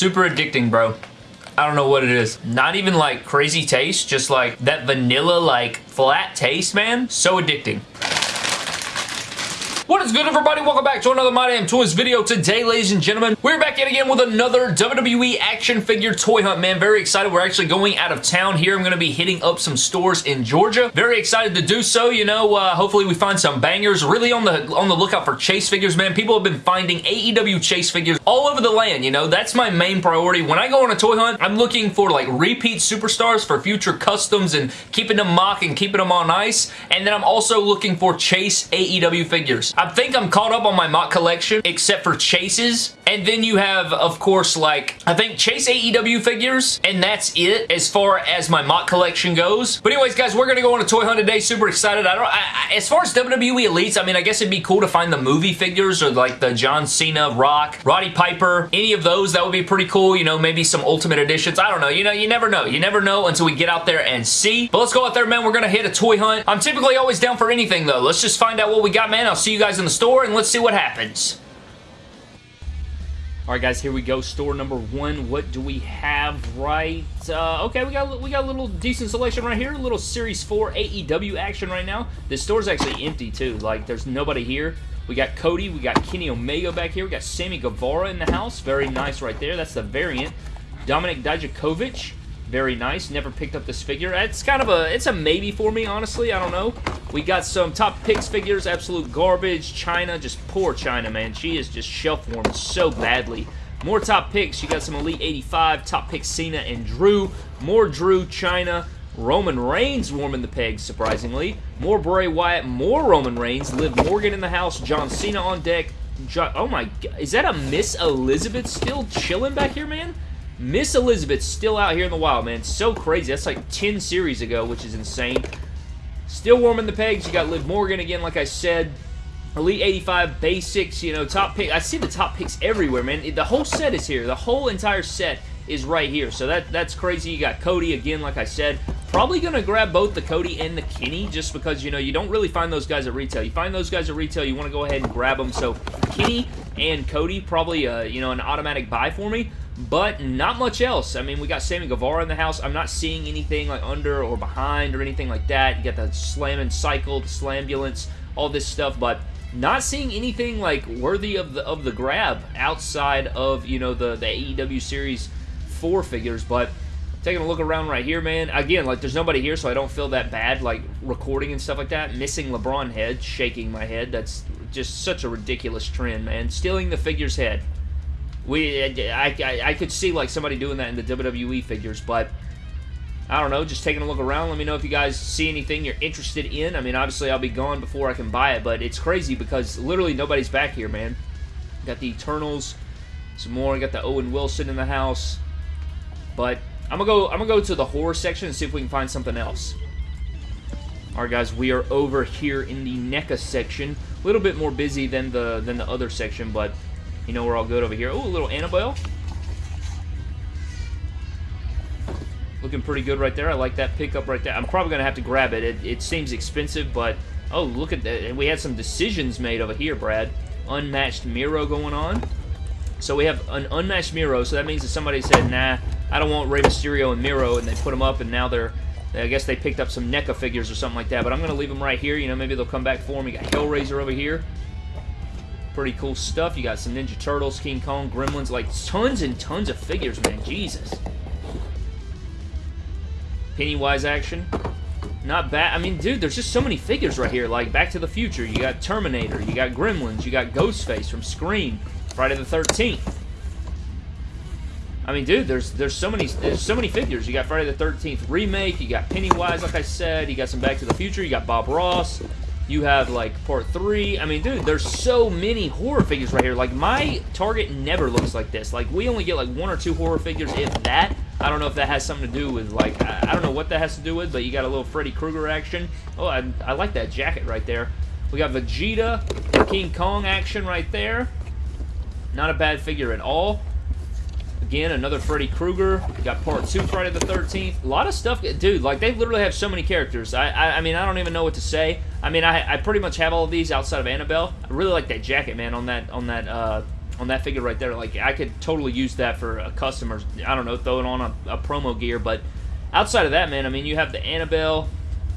Super addicting, bro. I don't know what it is. Not even like crazy taste, just like that vanilla like flat taste, man. So addicting. What is good, everybody? Welcome back to another My Damn Toys video. Today, ladies and gentlemen, we're back yet again with another WWE action figure toy hunt, man. Very excited. We're actually going out of town here. I'm going to be hitting up some stores in Georgia. Very excited to do so. You know, uh, hopefully we find some bangers. Really on the on the lookout for chase figures, man. People have been finding AEW chase figures all over the land, you know. That's my main priority. When I go on a toy hunt, I'm looking for, like, repeat superstars for future customs and keeping them mock and keeping them on ice. And then I'm also looking for chase AEW figures. I think I'm caught up on my mock collection, except for Chases. And then you have, of course, like, I think Chase AEW figures, and that's it as far as my mock collection goes. But anyways, guys, we're going to go on a toy hunt today. Super excited. I don't, I, I, as far as WWE Elites, I mean, I guess it'd be cool to find the movie figures or like the John Cena, Rock, Roddy Piper, any of those. That would be pretty cool. You know, maybe some Ultimate Editions. I don't know. You know, you never know. You never know until we get out there and see. But let's go out there, man. We're going to hit a toy hunt. I'm typically always down for anything, though. Let's just find out what we got, man. I'll see you guys in the store store and let's see what happens. All right, guys, here we go. Store number one. What do we have right? Uh, okay, we got we got a little decent selection right here. A little Series 4 AEW action right now. This store's actually empty, too. Like, there's nobody here. We got Cody. We got Kenny Omega back here. We got Sammy Guevara in the house. Very nice right there. That's the variant. Dominik Dijakovic. Very nice. Never picked up this figure. It's kind of a, it's a maybe for me, honestly. I don't know. We got some top picks figures, absolute garbage. Chyna. just poor Chyna, man. She is just shelf warmed so badly. More top picks. You got some Elite 85, top picks Cena and Drew. More Drew, Chyna. Roman Reigns warming the pegs, surprisingly. More Bray Wyatt, more Roman Reigns. Liv Morgan in the house. John Cena on deck. Jo oh my god. Is that a Miss Elizabeth still chilling back here, man? Miss Elizabeth's still out here in the wild, man. So crazy. That's like 10 series ago, which is insane. Still warming the pegs. You got Liv Morgan again, like I said. Elite 85 basics, you know, top pick. I see the top picks everywhere, man. The whole set is here. The whole entire set is right here. So that that's crazy. You got Cody again, like I said. Probably going to grab both the Cody and the Kenny just because, you know, you don't really find those guys at retail. You find those guys at retail, you want to go ahead and grab them. So Kenny and Cody, probably, uh, you know, an automatic buy for me but not much else. I mean, we got Sammy Guevara in the house. I'm not seeing anything like under or behind or anything like that. You got the slam and cycle, the slambulance, all this stuff, but not seeing anything like worthy of the of the grab outside of you know the the AEW Series four figures. But taking a look around right here, man. Again, like there's nobody here, so I don't feel that bad like recording and stuff like that. Missing LeBron head, shaking my head. That's just such a ridiculous trend, man. Stealing the figure's head. We, I, I, I could see like somebody doing that in the WWE figures, but I don't know, just taking a look around. Let me know if you guys see anything you're interested in. I mean, obviously I'll be gone before I can buy it, but it's crazy because literally nobody's back here, man. Got the Eternals, some more. Got the Owen Wilson in the house, but I'm gonna go. I'm gonna go to the horror section and see if we can find something else. All right, guys, we are over here in the NECA section. A little bit more busy than the than the other section, but you know we're all good over here. Oh, a little Annabelle. Looking pretty good right there. I like that pickup right there. I'm probably going to have to grab it. it. It seems expensive, but... Oh, look at that. We had some decisions made over here, Brad. Unmatched Miro going on. So we have an unmatched Miro, so that means that somebody said, nah, I don't want Rey Mysterio and Miro, and they put them up, and now they're... I guess they picked up some NECA figures or something like that, but I'm going to leave them right here. You know, maybe they'll come back for me. got Hellraiser over here. Pretty cool stuff. You got some Ninja Turtles, King Kong, Gremlins, like tons and tons of figures, man. Jesus. Pennywise action. Not bad. I mean, dude, there's just so many figures right here. Like, Back to the Future. You got Terminator. You got Gremlins. You got Ghostface from Scream. Friday the 13th. I mean, dude, there's there's so many there's so many figures. You got Friday the 13th remake. You got Pennywise, like I said. You got some Back to the Future. You got Bob Ross. You have, like, part three. I mean, dude, there's so many horror figures right here. Like, my Target never looks like this. Like, we only get, like, one or two horror figures, if that. I don't know if that has something to do with, like, I, don't know what that has to do with, but you got a little Freddy Krueger action. Oh, I, I like that jacket right there. We got Vegeta, King Kong action right there. Not a bad figure at all. Again, another Freddy Krueger. got part two Friday the 13th. A lot of stuff. Dude, like, they literally have so many characters. I, I, I mean, I don't even know what to say. I mean, I, I pretty much have all of these outside of Annabelle. I really like that jacket, man, on that, on that, uh, on that figure right there. Like, I could totally use that for a customer, I don't know, throwing on a, a promo gear. But outside of that, man, I mean, you have the Annabelle.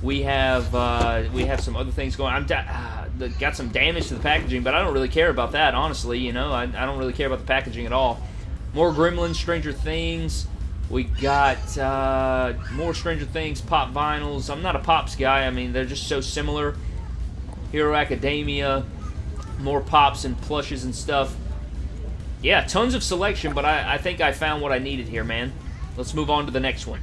We have uh, we have some other things going. I'm uh, got some damage to the packaging, but I don't really care about that, honestly. You know, I, I don't really care about the packaging at all. More Gremlins, Stranger Things. We got uh, more Stranger Things pop vinyls. I'm not a pops guy. I mean, they're just so similar. Hero Academia, more pops and plushes and stuff. Yeah, tons of selection, but I, I think I found what I needed here, man. Let's move on to the next one.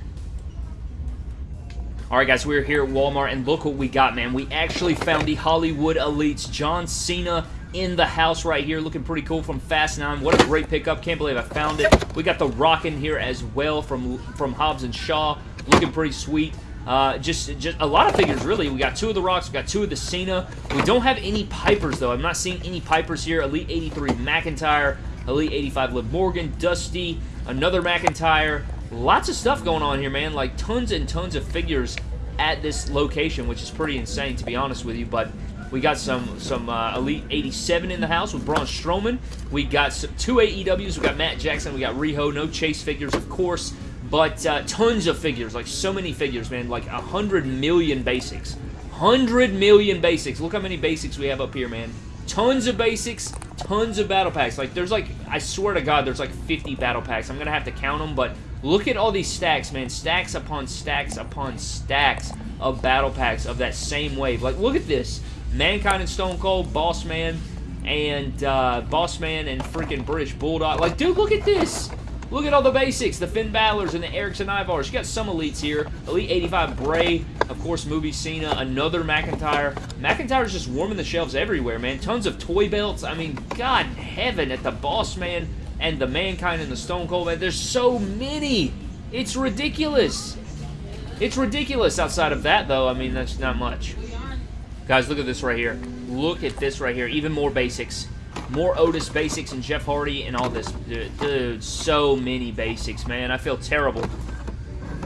Alright guys, we're here at Walmart, and look what we got, man. We actually found the Hollywood Elites John Cena in the house right here, looking pretty cool from Fast 9. What a great pickup. Can't believe I found it. We got the Rock in here as well from, from Hobbs and Shaw, looking pretty sweet. Uh, just, just a lot of figures, really. We got two of the Rocks, we got two of the Cena. We don't have any Pipers, though. I'm not seeing any Pipers here. Elite 83 McIntyre, Elite 85 Liv Morgan, Dusty, another McIntyre, lots of stuff going on here, man. Like tons and tons of figures at this location, which is pretty insane, to be honest with you. But we got some some uh, Elite 87 in the house with Braun Strowman. We got some, two AEWs. We got Matt Jackson. We got Riho. No chase figures, of course. But uh, tons of figures, like so many figures, man. Like a hundred million basics. Hundred million basics. Look how many basics we have up here, man. Tons of basics, tons of battle packs. Like, there's like, I swear to God, there's like 50 battle packs. I'm going to have to count them, but look at all these stacks, man. Stacks upon stacks upon stacks of battle packs of that same wave. Like, look at this. Mankind and Stone Cold, Boss Man, and uh, Boss Man and freaking British Bulldog. Like, dude, look at this. Look at all the basics, the Finn Balor's and the Erickson Ivars. You got some elites here. Elite 85 Bray, of course, Movie Cena, another McIntyre. McIntyre's just warming the shelves everywhere, man. Tons of toy belts. I mean, God in heaven, at the Boss Man and the Mankind and the Stone Cold, man. There's so many. It's ridiculous. It's ridiculous outside of that, though. I mean, that's not much. Guys, look at this right here. Look at this right here. Even more basics. More Otis basics and Jeff Hardy and all this. Dude, dude, so many basics, man. I feel terrible.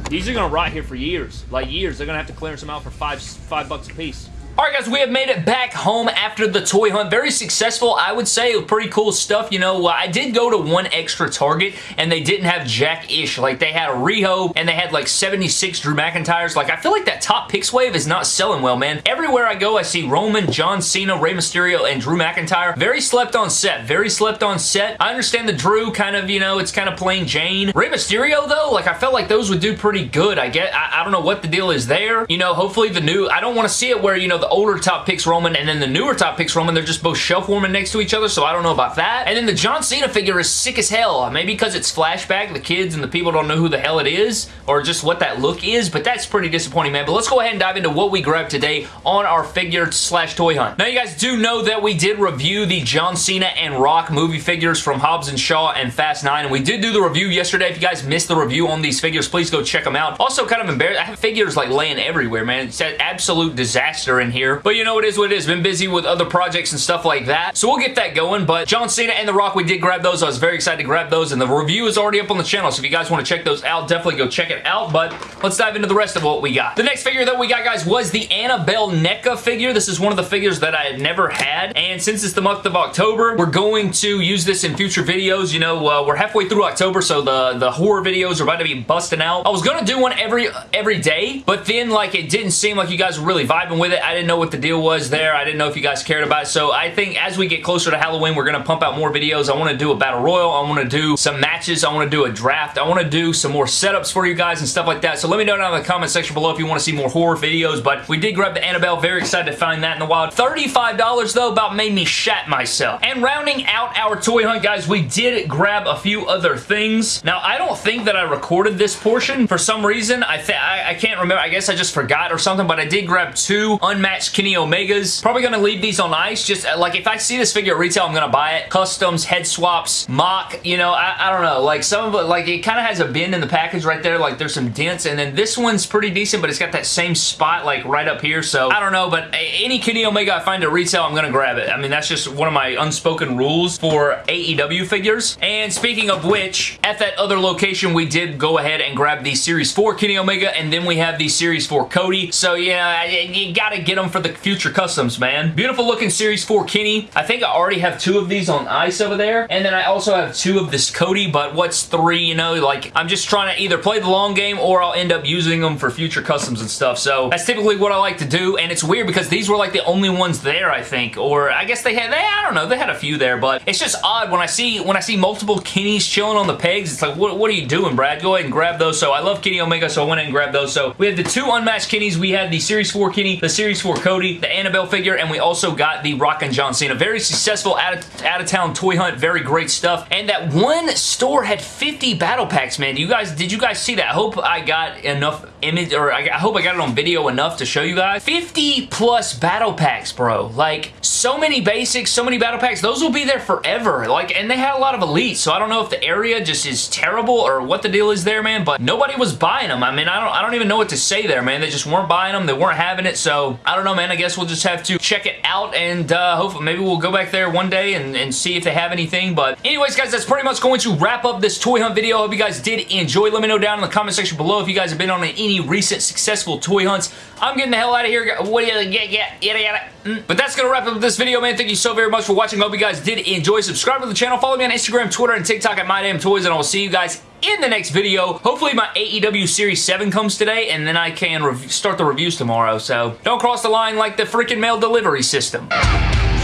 These are going to rot here for years. Like years. They're going to have to clearance them out for five, five bucks a piece. Alright guys, we have made it back home after the toy hunt. Very successful, I would say. Pretty cool stuff. You know, I did go to one extra Target and they didn't have Jack-ish. Like, they had a Riho and they had like 76 Drew McIntyres. Like, I feel like that top picks wave is not selling well, man. Everywhere I go, I see Roman, John Cena, Rey Mysterio, and Drew McIntyre. Very slept on set. Very slept on set. I understand the Drew kind of, you know, it's kind of plain Jane. Rey Mysterio, though, like, I felt like those would do pretty good. I get, I, I don't know what the deal is there. You know, hopefully the new, I don't want to see it where, you know, the older top picks Roman and then the newer top picks Roman, they're just both shelf warming next to each other, so I don't know about that. And then the John Cena figure is sick as hell. Maybe because it's flashback, the kids and the people don't know who the hell it is, or just what that look is, but that's pretty disappointing, man. But let's go ahead and dive into what we grabbed today on our figure slash toy hunt. Now, you guys do know that we did review the John Cena and Rock movie figures from Hobbs and Shaw and Fast 9, and we did do the review yesterday. If you guys missed the review on these figures, please go check them out. Also, kind of embarrassed. I have figures like laying everywhere, man. It's an absolute disaster in here. But you know, it is what it is. Been busy with other projects and stuff like that. So we'll get that going. But John Cena and The Rock, we did grab those. I was very excited to grab those. And the review is already up on the channel. So if you guys want to check those out, definitely go check it out. But let's dive into the rest of what we got. The next figure that we got, guys, was the Annabelle NECA figure. This is one of the figures that I had never had. And since it's the month of October, we're going to use this in future videos. You know, uh, we're halfway through October, so the, the horror videos are about to be busting out. I was going to do one every every day, but then, like, it didn't seem like you guys were really vibing with it. I didn't know what the deal was there. I didn't know if you guys cared about it. So I think as we get closer to Halloween, we're going to pump out more videos. I want to do a battle royal. I want to do some matches. I want to do a draft. I want to do some more setups for you guys and stuff like that. So let me know down in the comment section below if you want to see more horror videos. But we did grab the Annabelle. Very excited to find that in the wild. $35 though about made me shat myself. And rounding out our toy hunt, guys, we did grab a few other things. Now, I don't think that I recorded this portion. For some reason, I, I, I can't remember. I guess I just forgot or something, but I did grab two unmatched Kenny Omegas. Probably going to leave these on ice. Just uh, like if I see this figure at retail, I'm going to buy it. Customs, head swaps, mock, you know, I, I don't know. Like some of it, like it kind of has a bend in the package right there. Like there's some dents. And then this one's pretty decent, but it's got that same spot like right up here. So I don't know, but any Kenny Omega I find at retail, I'm going to grab it. I mean, that's just one of my unspoken rules for AEW figures. And speaking of which, at that other location, we did go ahead and grab the Series 4 Kenny Omega, and then we have the Series 4 Cody. So, yeah, you got to get them them for the future customs, man. Beautiful looking Series 4 Kenny. I think I already have two of these on ice over there. And then I also have two of this Cody, but what's three, you know? Like, I'm just trying to either play the long game or I'll end up using them for future customs and stuff. So that's typically what I like to do. And it's weird because these were like the only ones there, I think. Or I guess they had, they, I don't know, they had a few there, but it's just odd when I see when I see multiple Kennys chilling on the pegs. It's like, what, what are you doing, Brad? Go ahead and grab those. So I love Kenny Omega, so I went and grabbed those. So we have the two unmatched Kennys. We had the Series 4 Kenny, the Series 4 Cody, the Annabelle figure, and we also got the Rockin' John Cena. Very successful out-of-town out toy hunt. Very great stuff. And that one store had 50 battle packs, man. You guys, did you guys see that? I hope I got enough image, or I, I hope I got it on video enough to show you guys. 50 plus battle packs, bro. Like, so many basics, so many battle packs. Those will be there forever. Like, and they had a lot of elites, so I don't know if the area just is terrible or what the deal is there, man, but nobody was buying them. I mean, I don't, I don't even know what to say there, man. They just weren't buying them. They weren't having it, so I don't know, man. I guess we'll just have to check it out and uh, hopefully maybe we'll go back there one day and, and see if they have anything, but anyways, guys, that's pretty much going to wrap up this toy hunt video. I hope you guys did enjoy. Let me know down in the comment section below if you guys have been on any recent successful toy hunts. I'm getting the hell out of here. What do you get? Yada, yada. Mm. But that's going to wrap up this video, man. Thank you so very much for watching. I Hope you guys did enjoy. Subscribe to the channel. Follow me on Instagram, Twitter, and TikTok at MyDamnToys, and I will see you guys in the next video. Hopefully my AEW Series 7 comes today, and then I can start the reviews tomorrow. So don't cross the line like the freaking mail delivery system.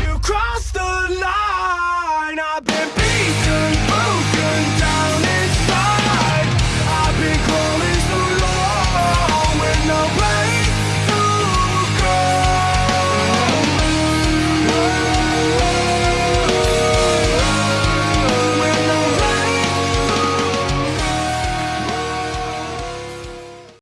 You the line.